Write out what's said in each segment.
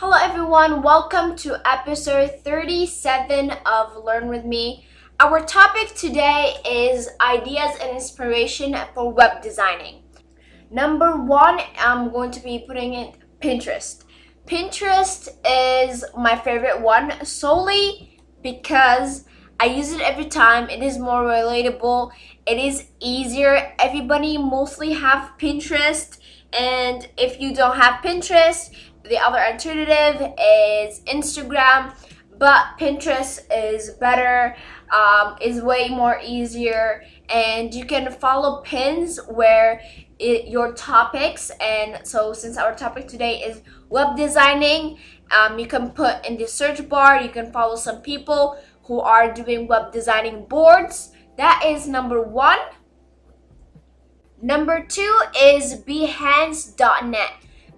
Hello everyone, welcome to episode 37 of Learn With Me. Our topic today is ideas and inspiration for web designing. Number one, I'm going to be putting in Pinterest. Pinterest is my favorite one solely because I use it every time. It is more relatable. It is easier. Everybody mostly have Pinterest and if you don't have Pinterest, the other alternative is Instagram, but Pinterest is better, um, is way more easier, and you can follow pins where it, your topics. And so, since our topic today is web designing, um, you can put in the search bar, you can follow some people who are doing web designing boards. That is number one. Number two is Behance.net.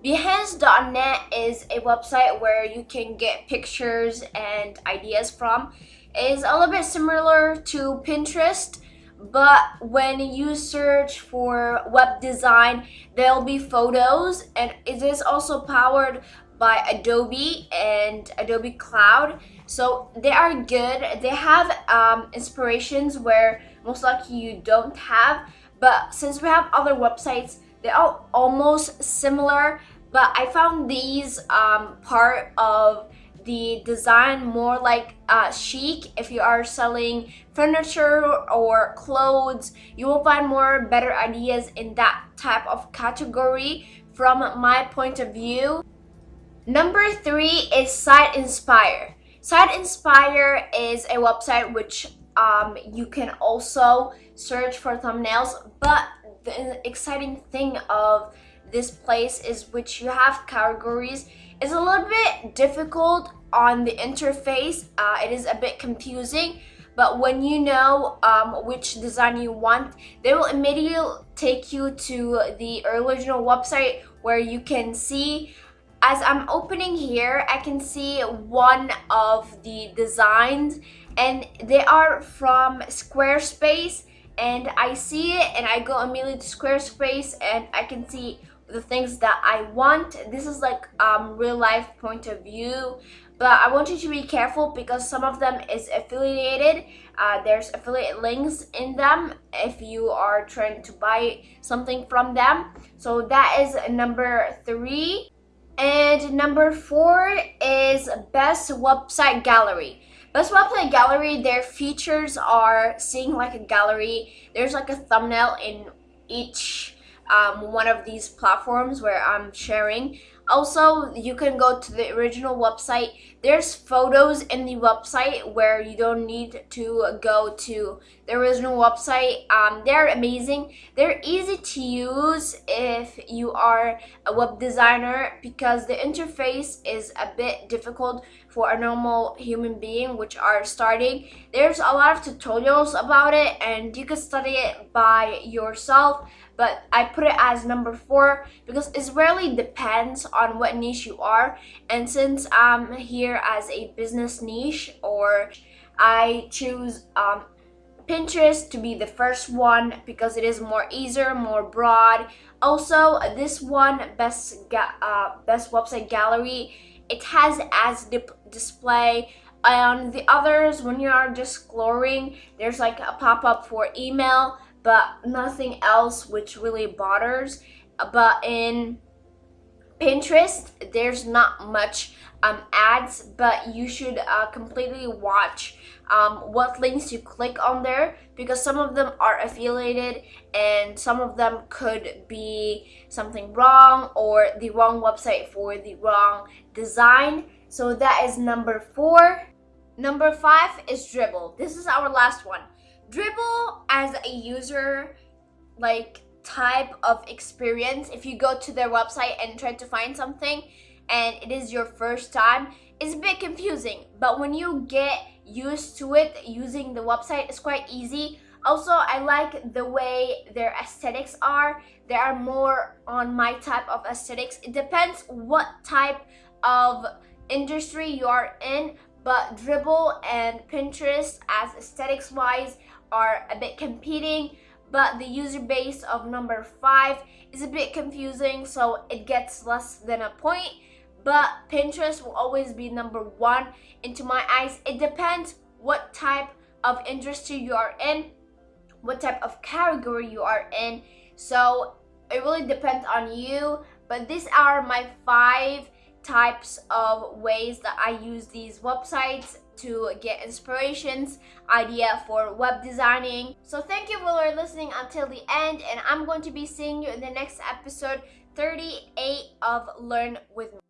Behance.net is a website where you can get pictures and ideas from. It is a little bit similar to Pinterest, but when you search for web design, there'll be photos and it is also powered by Adobe and Adobe Cloud. So they are good. They have um, inspirations where most likely you don't have, but since we have other websites, they are almost similar but I found these um, part of the design more like uh, chic. If you are selling furniture or clothes you will find more better ideas in that type of category from my point of view. Number three is site inspire. Site inspire is a website which um, you can also search for thumbnails but the exciting thing of this place is which you have categories is a little bit difficult on the interface. Uh, it is a bit confusing but when you know um, which design you want they will immediately take you to the original website where you can see as I'm opening here I can see one of the designs and they are from Squarespace and I see it and I go immediately to Squarespace and I can see the things that I want. This is like um, real life point of view. But I want you to be careful because some of them is affiliated. Uh, there's affiliate links in them if you are trying to buy something from them. So that is number three. And number four is best website gallery. Best website gallery, their features are seeing like a gallery. There's like a thumbnail in each um, one of these platforms where I'm sharing. Also, you can go to the original website. There's photos in the website where you don't need to go to the original website. Um, they're amazing. They're easy to use if you are a web designer because the interface is a bit difficult for a normal human being which are starting. There's a lot of tutorials about it and you can study it by yourself but I put it as number four because it really depends what niche you are and since I'm here as a business niche or I choose um, Pinterest to be the first one because it is more easier, more broad. Also, this one, best, uh, best website gallery, it has as display on the others when you are just exploring there's like a pop-up for email but nothing else which really bothers. But in Pinterest, there's not much um, ads, but you should uh, completely watch um, what links you click on there because some of them are affiliated and some of them could be something wrong or the wrong website for the wrong design. So that is number four. Number five is Dribbble. This is our last one. Dribbble as a user like type of experience. If you go to their website and try to find something and it is your first time it's a bit confusing. But when you get used to it using the website it's quite easy. Also i like the way their aesthetics are. They are more on my type of aesthetics. It depends what type of industry you are in but Dribbble and Pinterest as aesthetics wise are a bit competing but the user base of number five is a bit confusing so it gets less than a point but Pinterest will always be number one into my eyes. It depends what type of industry you are in, what type of category you are in. So it really depends on you. But these are my five types of ways that I use these websites to get inspirations, idea for web designing. So thank you for listening until the end and I'm going to be seeing you in the next episode 38 of Learn With Me.